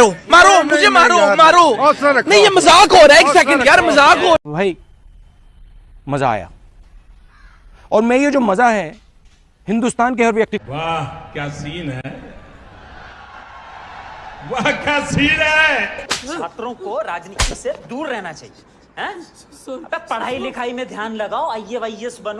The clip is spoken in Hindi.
मारो मारो मुझे मारो मारो नहीं ये मजाक हो रहा है एक सेकंड यार मजाक हो भाई मजा आया और मैं ये जो मजा है हिंदुस्तान के हर व्यक्ति वाह क्या सीन है वाह क्या सीन है छात्रों को राजनीति से दूर रहना चाहिए पढ़ाई लिखाई में ध्यान लगाओ वाइएस बनो